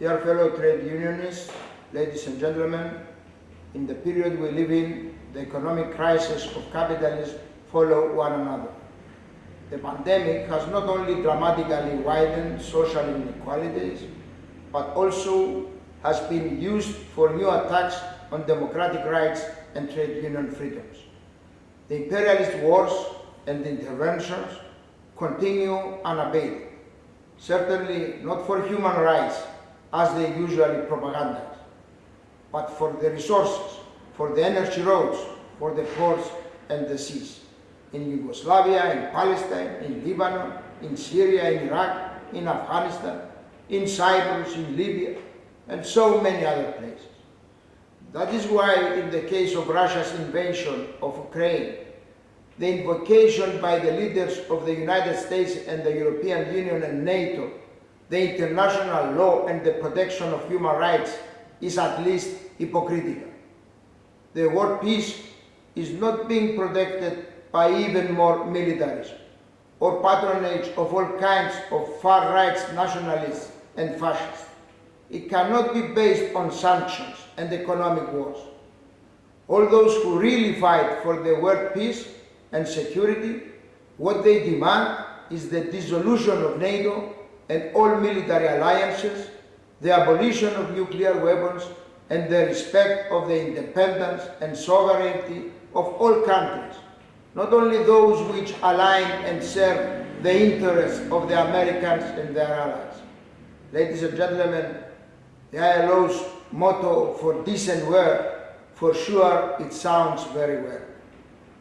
Dear fellow trade unionists, ladies and gentlemen, in the period we live in, the economic crisis of capitalism follow one another. The pandemic has not only dramatically widened social inequalities, but also has been used for new attacks on democratic rights and trade union freedoms. The imperialist wars and interventions continue unabated, certainly not for human rights as they usually propagandize, but for the resources, for the energy roads, for the ports and the seas. In Yugoslavia, in Palestine, in Lebanon, in Syria, in Iraq, in Afghanistan, in Cyprus, in Libya, and so many other places. That is why in the case of Russia's invasion of Ukraine, the invocation by the leaders of the United States and the European Union and NATO, the international law and the protection of human rights is at least hypocritical. The word peace is not being protected by even more militarism or patronage of all kinds of far-right nationalists and fascists. It cannot be based on sanctions and economic wars. All those who really fight for the world peace and security, what they demand is the dissolution of NATO and all military alliances, the abolition of nuclear weapons, and the respect of the independence and sovereignty of all countries, not only those which align and serve the interests of the Americans and their allies. Ladies and gentlemen, the ILO's motto for decent work, for sure it sounds very well,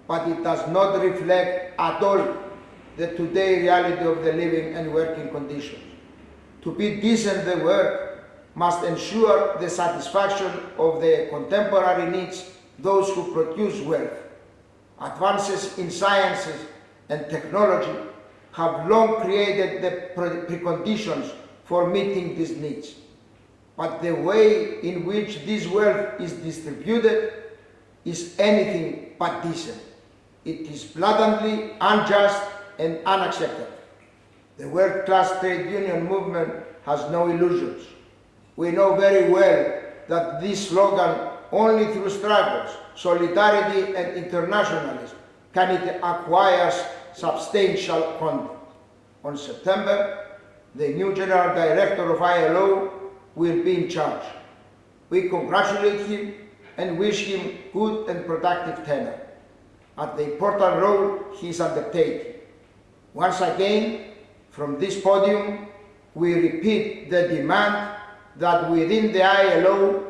but it does not reflect at all the today reality of the living and working conditions. To be decent the work must ensure the satisfaction of the contemporary needs those who produce wealth. Advances in sciences and technology have long created the preconditions for meeting these needs. But the way in which this wealth is distributed is anything but decent. It is blatantly unjust and unacceptable. The world-class trade union movement has no illusions. We know very well that this slogan, only through struggles, solidarity and internationalism, can it acquire substantial content. On September, the new General Director of ILO will be in charge. We congratulate him and wish him good and productive tenure at the important role he is undertaking. Once again, from this podium, we repeat the demand that within the ILO,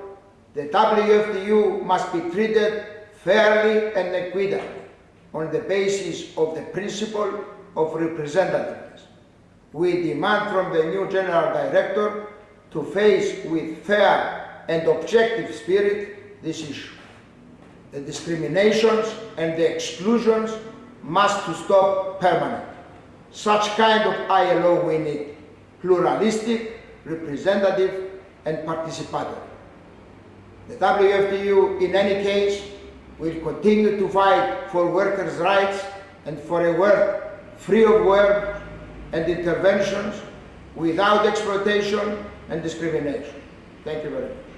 the WFTU must be treated fairly and equitably on the basis of the principle of representativeness. We demand from the new General Director to face with fair and objective spirit this issue. The discriminations and the exclusions must to stop permanently. Such kind of ILO we need, pluralistic, representative, and participatory. The WFTU, in any case, will continue to fight for workers' rights and for a world free of war and interventions without exploitation and discrimination. Thank you very much.